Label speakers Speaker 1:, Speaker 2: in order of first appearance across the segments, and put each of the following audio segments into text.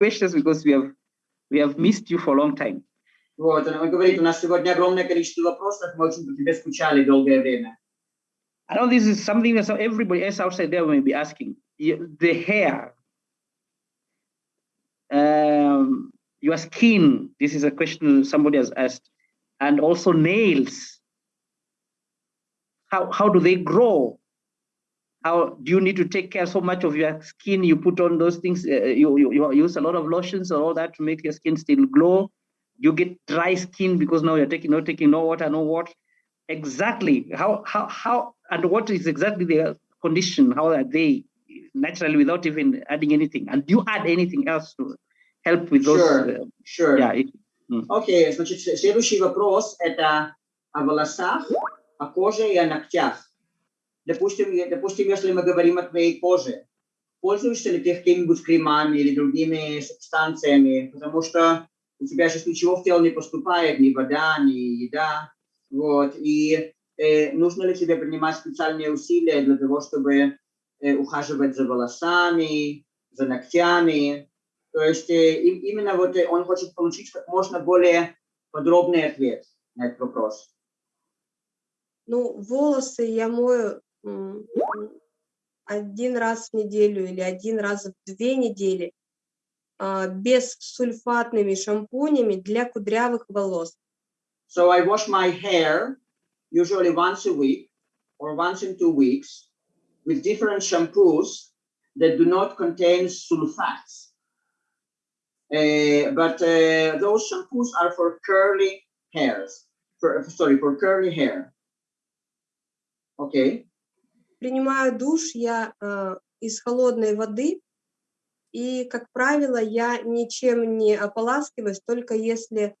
Speaker 1: questions because we have we have missed you for a long time.
Speaker 2: Вот, он говорит, у нас сегодня огромное количество вопросов, мы очень по тебе скучали долгое время.
Speaker 1: I know this is something that everybody else outside there may be asking. The hair, um, your skin, this is a question somebody has asked, and also nails. How, how do they grow? How do you need to take care so much of your skin? You put on those things, uh, you, you, you use a lot of lotions or all that to make your skin still glow. You get dry skin because now you're taking not taking no water, no water. Exactly how how how and what is exactly their condition? How are they naturally without even adding anything? And do you add anything else to help with those?
Speaker 2: Sure,
Speaker 1: uh,
Speaker 2: sure.
Speaker 1: yeah, it-
Speaker 2: Окей, значит, с- следующий вопрос это о волосах, о коже и о ногтях. Допустим, допустим, если мы говорим о твоей коже, пользуешься ли ты какими-нибудь кремами или другими субстанциями, потому что у тебя сейчас ничего в тело не поступает, ни вода, ни еда, вот, и э, нужно ли тебе принимать специальные усилия для того, чтобы э, ухаживать за волосами, за ногтями, то есть э, им- именно вот э, он хочет получить как можно более подробный ответ на этот вопрос.
Speaker 3: Ну, волосы я мою один раз в неделю или один раз в две недели а, без сульфатными шампунями для кудрявых волос.
Speaker 2: So I wash my hair usually once a week or once in two weeks with different shampoos that do not contain sulfates. Uh, but uh, those shampoos are for curly hairs. For, sorry, for curly hair. Okay.
Speaker 3: Принимаю душ я а, из холодной воды, и, как правило, я ничем не ополаскиваюсь, только если,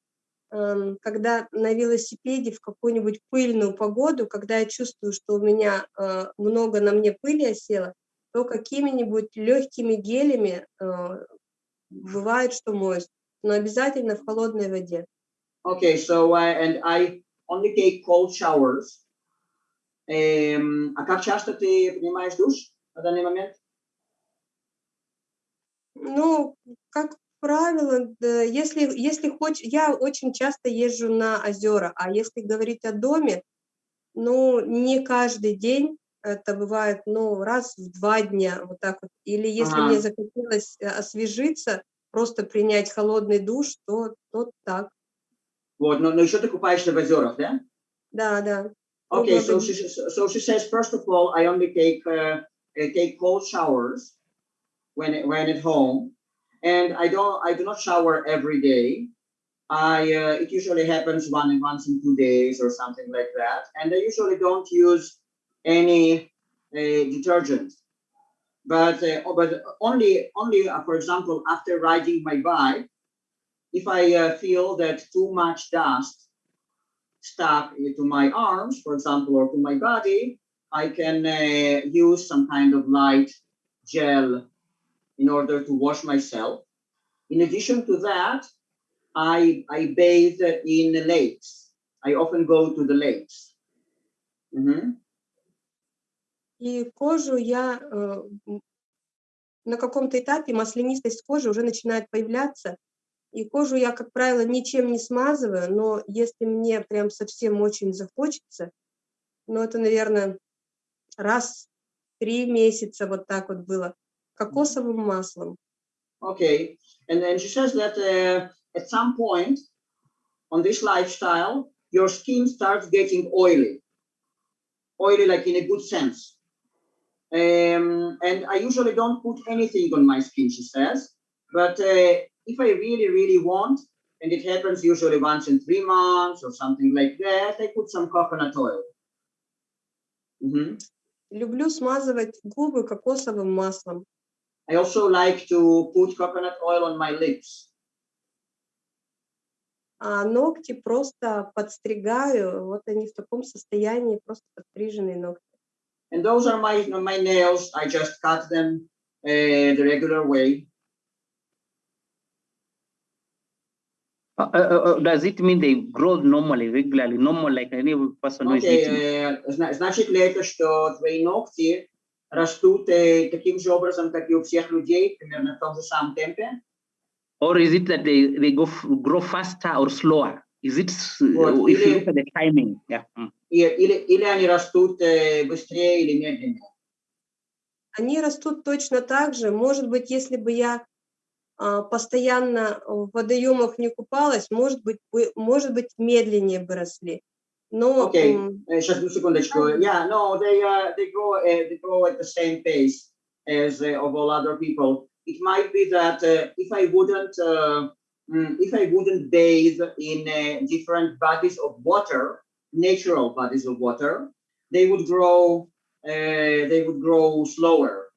Speaker 3: эм, когда на велосипеде в какую-нибудь пыльную погоду, когда я чувствую, что у меня э, много на мне пыли осело, то какими-нибудь легкими гелями э, бывает, что моюсь, но обязательно в холодной воде.
Speaker 2: Okay, so uh, and I only take cold showers. А как часто ты принимаешь душ на данный момент?
Speaker 3: Ну, как правило, если, если хочешь, я очень часто езжу на озера, а если говорить о доме, ну, не каждый день, это бывает, ну, раз в два дня, вот так вот. Или если
Speaker 2: Ага.
Speaker 3: мне захотелось э, освежиться, просто принять холодный душ, то, то так.
Speaker 2: Вот, но, но еще ты купаешься в озерах, да?
Speaker 3: Да, да.
Speaker 2: Okay, so she so she says first of all, I only take uh, I take cold showers when it, when at home, and I don't I do not shower every day. I uh, it usually happens one once in two days or something like that, and I usually don't use any uh, detergent. But uh, oh, but only only uh, for example after riding my bike, if I uh, feel that too much dust stuck to my arms, for example, or to my body, I can uh, use some kind of light gel in order to wash myself. In addition to that, I, I bathe in lakes. I often go to the lakes. Mhm.
Speaker 3: И кожу я э, м, на каком-то этапе маслянистость кожи уже начинает появляться. И кожу я, как правило, ничем не смазываю, но если мне прям совсем очень захочется, ну это, наверное, раз в три месяца вот так вот было, кокосовым маслом.
Speaker 2: Okay, and then she says that uh, at some point on this lifestyle, your skin starts getting oily, oily like in a good sense. Um, and I usually don't put anything on my skin, she says, but uh, if I really, really want, and it happens usually once in three months or something like that, I put some coconut oil. Mhm.
Speaker 3: Люблю смазывать губы кокосовым маслом.
Speaker 2: I also like to put coconut oil on my lips.
Speaker 3: А ногти просто подстригаю, вот они в таком состоянии, просто подстриженные ногти.
Speaker 2: And those are my my nails. I just cut them uh, the regular way.
Speaker 1: Uh, uh, uh, does it mean they grow normally, regularly, normal like any person who is eating?
Speaker 2: э, зна- значит ли это, что твои ногти растут э, таким же образом, как и у всех людей, примерно в том же самом темпе?
Speaker 1: Or is it that they, they go f- grow faster or slower? Is it
Speaker 2: Вот,
Speaker 1: if you
Speaker 2: или-
Speaker 1: look at the timing? Yeah. mm.
Speaker 2: Или, или они растут э, быстрее или медленнее.
Speaker 3: Они растут точно так же. Может быть, если бы я постоянно в водоемах не купалась, может быть, бы- может быть, медленнее бы росли. Но м,
Speaker 2: Uh, just a secondeczku. Yeah, no, they uh, they grow uh, they grow at the same pace as uh, of all other people. It might be that uh, if I wouldn't uh, mm, if I wouldn't bathe in uh, different bodies of water, natural bodies of water, they would grow uh, they would grow slower.